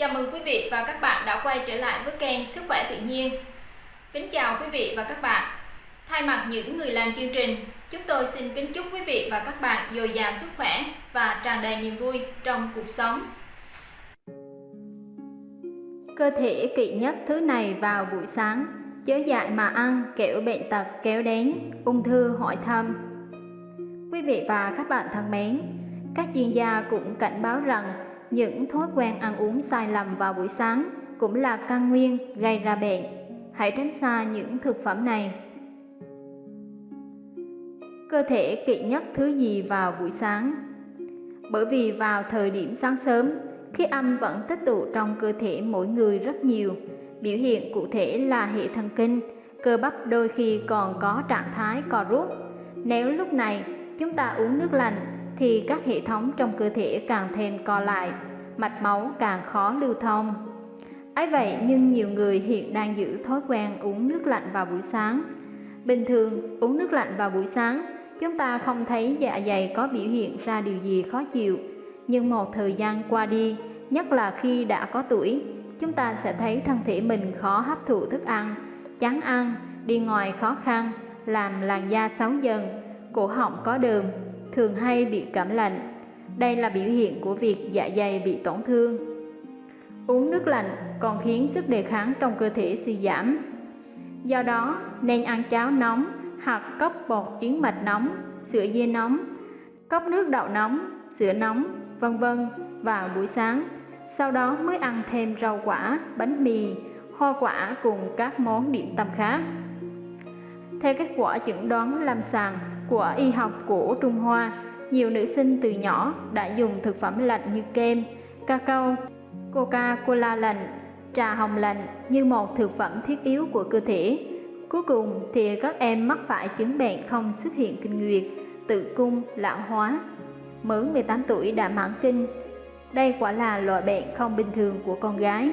Chào mừng quý vị và các bạn đã quay trở lại với kênh Sức khỏe tự nhiên. Kính chào quý vị và các bạn. Thay mặt những người làm chương trình, chúng tôi xin kính chúc quý vị và các bạn dồi dào sức khỏe và tràn đầy niềm vui trong cuộc sống. Cơ thể kỵ nhất thứ này vào buổi sáng, chớ dại mà ăn kẻo bệnh tật kéo đến, ung thư hỏi thăm. Quý vị và các bạn thân mến, các chuyên gia cũng cảnh báo rằng những thói quen ăn uống sai lầm vào buổi sáng cũng là căn nguyên gây ra bệnh. Hãy tránh xa những thực phẩm này. Cơ thể kỵ nhất thứ gì vào buổi sáng? Bởi vì vào thời điểm sáng sớm, khí âm vẫn tích tụ trong cơ thể mỗi người rất nhiều. Biểu hiện cụ thể là hệ thần kinh, cơ bắp đôi khi còn có trạng thái co rút. Nếu lúc này chúng ta uống nước lạnh thì các hệ thống trong cơ thể càng thêm co lại, mạch máu càng khó lưu thông. ấy vậy nhưng nhiều người hiện đang giữ thói quen uống nước lạnh vào buổi sáng. Bình thường uống nước lạnh vào buổi sáng, chúng ta không thấy dạ dày có biểu hiện ra điều gì khó chịu. Nhưng một thời gian qua đi, nhất là khi đã có tuổi, chúng ta sẽ thấy thân thể mình khó hấp thụ thức ăn, chán ăn, đi ngoài khó khăn, làm làn da xấu dần, cổ họng có đờm, thường hay bị cảm lạnh. Đây là biểu hiện của việc dạ dày bị tổn thương. Uống nước lạnh còn khiến sức đề kháng trong cơ thể suy giảm. Do đó, nên ăn cháo nóng hoặc cốc bột yến mạch nóng, sữa dê nóng, cốc nước đậu nóng, sữa nóng, vân vân vào buổi sáng. Sau đó mới ăn thêm rau quả, bánh mì, hoa quả cùng các món điểm tâm khác. Theo kết quả chẩn đoán lâm sàng của y học của Trung Hoa, nhiều nữ sinh từ nhỏ đã dùng thực phẩm lạnh như kem, cacao, Coca-Cola lạnh, trà hồng lạnh như một thực phẩm thiết yếu của cơ thể. Cuối cùng thì các em mắc phải chứng bệnh không xuất hiện kinh nguyệt, tự cung, lão hóa. Mới 18 tuổi đã mãn kinh. Đây quả là loại bệnh không bình thường của con gái.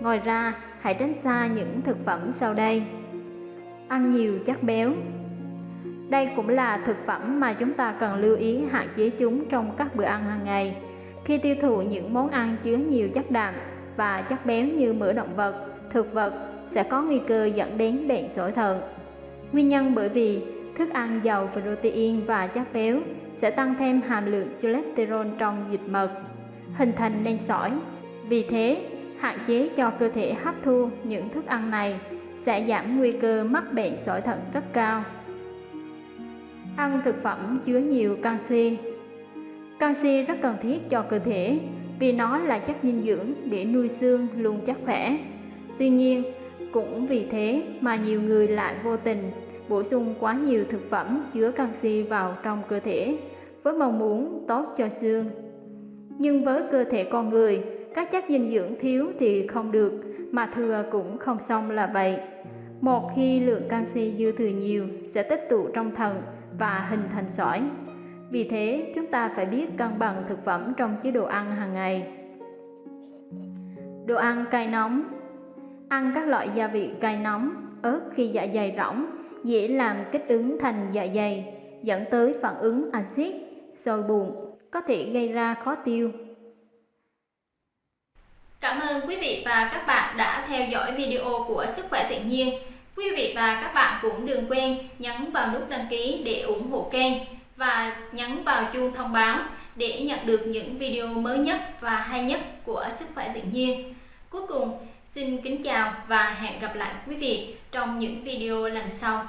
Ngoài ra, hãy tránh xa những thực phẩm sau đây. Ăn nhiều chất béo, đây cũng là thực phẩm mà chúng ta cần lưu ý hạn chế chúng trong các bữa ăn hàng ngày. Khi tiêu thụ những món ăn chứa nhiều chất đạm và chất béo như mỡ động vật, thực vật sẽ có nguy cơ dẫn đến bệnh sỏi thận. Nguyên nhân bởi vì thức ăn giàu protein và chất béo sẽ tăng thêm hàm lượng cholesterol trong dịch mật, hình thành nên sỏi. Vì thế, hạn chế cho cơ thể hấp thu những thức ăn này sẽ giảm nguy cơ mắc bệnh sỏi thận rất cao. Ăn thực phẩm chứa nhiều canxi Canxi rất cần thiết cho cơ thể vì nó là chất dinh dưỡng để nuôi xương luôn chắc khỏe. Tuy nhiên, cũng vì thế mà nhiều người lại vô tình bổ sung quá nhiều thực phẩm chứa canxi vào trong cơ thể với mong muốn tốt cho xương. Nhưng với cơ thể con người, các chất dinh dưỡng thiếu thì không được, mà thừa cũng không xong là vậy. Một khi lượng canxi dư thừa nhiều sẽ tích tụ trong thận và hình thành sỏi. Vì thế, chúng ta phải biết cân bằng thực phẩm trong chế độ ăn hàng ngày. Đồ ăn cay nóng Ăn các loại gia vị cay nóng, ớt khi dạ dày rỗng, dễ làm kích ứng thành dạ dày, dẫn tới phản ứng axit, sôi bụng, có thể gây ra khó tiêu. Cảm ơn quý vị và các bạn đã theo dõi video của Sức khỏe tự nhiên. Quý vị và các bạn cũng đừng quên nhấn vào nút đăng ký để ủng hộ kênh và nhấn vào chuông thông báo để nhận được những video mới nhất và hay nhất của Sức khỏe tự nhiên. Cuối cùng, xin kính chào và hẹn gặp lại quý vị trong những video lần sau.